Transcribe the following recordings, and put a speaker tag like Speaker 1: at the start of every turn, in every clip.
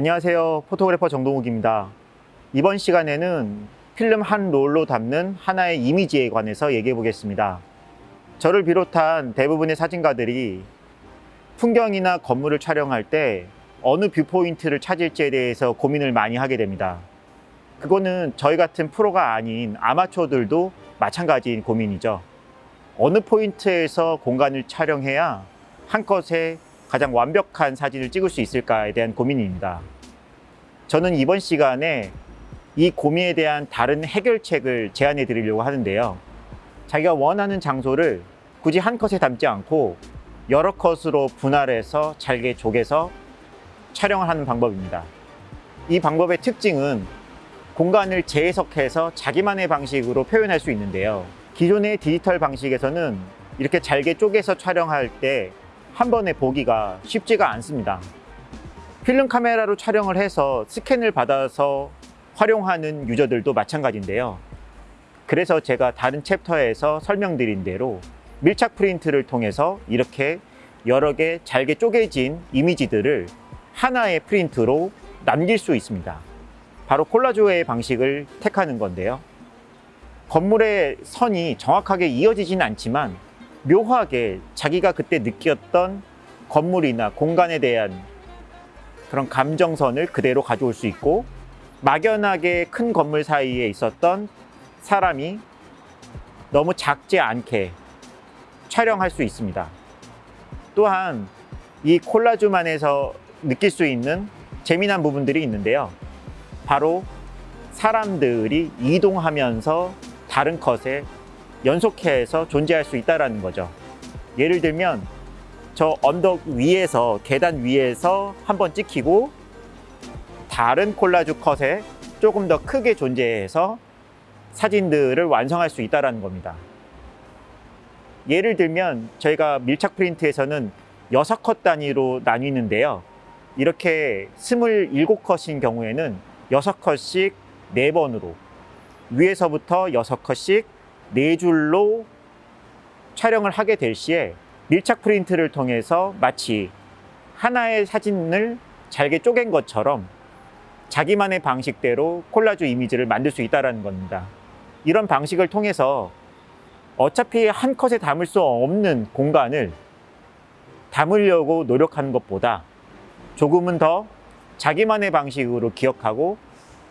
Speaker 1: 안녕하세요. photographer 정동욱입니다. 이번 시간에는 필름 한 롤로 담는 하나의 이미지에 관해서 얘기해 보겠습니다. 저를 비롯한 대부분의 사진가들이 풍경이나 건물을 촬영할 때 어느 viewpoint를 찾을지에 대해서 고민을 많이 하게 됩니다. 그거는 저희 같은 프로가 아닌 아마추어들도 마찬가지인 고민이죠. 어느 포인트에서 공간을 촬영해야 한 컷에 가장 완벽한 사진을 찍을 수 있을까에 대한 고민입니다. 저는 이번 시간에 이 고민에 대한 다른 해결책을 제안해 드리려고 하는데요. 자기가 원하는 장소를 굳이 한 컷에 담지 않고 여러 컷으로 분할해서 잘게 쪼개서 촬영을 하는 방법입니다. 이 방법의 특징은 공간을 재해석해서 자기만의 방식으로 표현할 수 있는데요. 기존의 디지털 방식에서는 이렇게 잘게 쪼개서 촬영할 때 한 번에 보기가 쉽지가 않습니다. 필름 카메라로 촬영을 해서 스캔을 받아서 활용하는 유저들도 마찬가지인데요. 그래서 제가 다른 챕터에서 설명드린 대로 밀착 프린트를 통해서 이렇게 여러 개 잘게 쪼개진 이미지들을 하나의 프린트로 남길 수 있습니다. 바로 콜라주의 방식을 택하는 건데요. 건물의 선이 정확하게 이어지진 않지만 묘하게 자기가 그때 느꼈던 건물이나 공간에 대한 그런 감정선을 그대로 가져올 수 있고 막연하게 큰 건물 사이에 있었던 사람이 너무 작지 않게 촬영할 수 있습니다. 또한 이 콜라주만에서 느낄 수 있는 재미난 부분들이 있는데요. 바로 사람들이 이동하면서 다른 컷에 연속해서 존재할 수 있다는 거죠. 예를 들면 저 언덕 위에서 계단 위에서 한번 찍히고 다른 콜라주 컷에 조금 더 크게 존재해서 사진들을 완성할 수 있다는 겁니다. 예를 들면 저희가 밀착 프린트에서는 6컷 단위로 나뉘는데요. 이렇게 27컷인 경우에는 6컷씩 4번으로 위에서부터 6컷씩 네 줄로 촬영을 하게 될 시에 밀착 프린트를 통해서 마치 하나의 사진을 잘게 쪼갠 것처럼 자기만의 방식대로 콜라주 이미지를 만들 수 있다는 겁니다. 이런 방식을 통해서 어차피 한 컷에 담을 수 없는 공간을 담으려고 노력하는 것보다 조금은 더 자기만의 방식으로 기억하고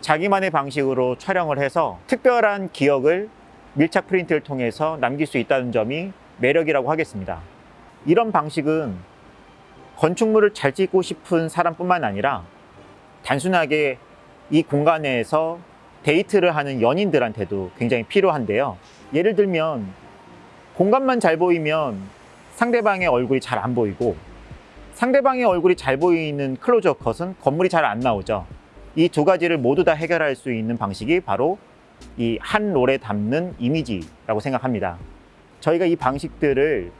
Speaker 1: 자기만의 방식으로 촬영을 해서 특별한 기억을 밀착 프린트를 통해서 남길 수 있다는 점이 매력이라고 하겠습니다. 이런 방식은 건축물을 잘 찍고 싶은 사람뿐만 아니라 단순하게 이 공간에서 데이트를 하는 연인들한테도 굉장히 필요한데요. 예를 들면 공간만 잘 보이면 상대방의 얼굴이 잘 안 보이고 상대방의 얼굴이 잘 보이는 클로즈업 컷은 건물이 잘 안 나오죠. 이 두 가지를 모두 다 해결할 수 있는 방식이 바로 이 한 롤에 담는 이미지라고 생각합니다. 저희가 이 방식들을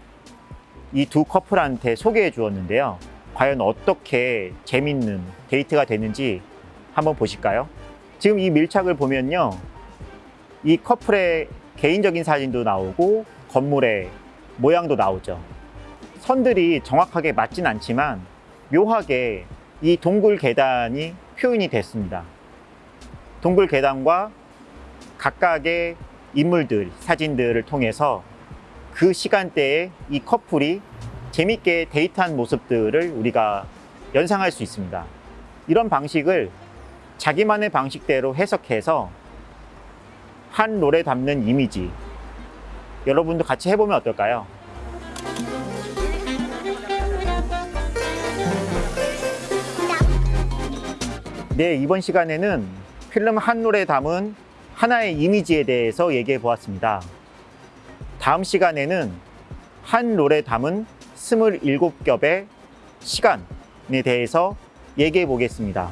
Speaker 1: 이 두 커플한테 소개해 주었는데요. 과연 어떻게 재밌는 데이트가 되는지 한번 보실까요? 지금 이 밀착을 보면요. 이 커플의 개인적인 사진도 나오고 건물의 모양도 나오죠. 선들이 정확하게 맞진 않지만 묘하게 이 동굴 계단이 표현이 됐습니다. 동굴 계단과 각각의 인물들, 사진들을 통해서 그 시간대에 이 커플이 재밌게 데이트한 모습들을 우리가 연상할 수 있습니다. 이런 방식을 자기만의 방식대로 해석해서 한 롤에 담는 이미지 여러분도 같이 해보면 어떨까요? 네, 이번 시간에는 필름 한 롤에 담은 하나의 이미지에 대해서 얘기해 보았습니다. 다음 시간에는 한 롤에 담은 27겹의 시간에 대해서 얘기해 보겠습니다.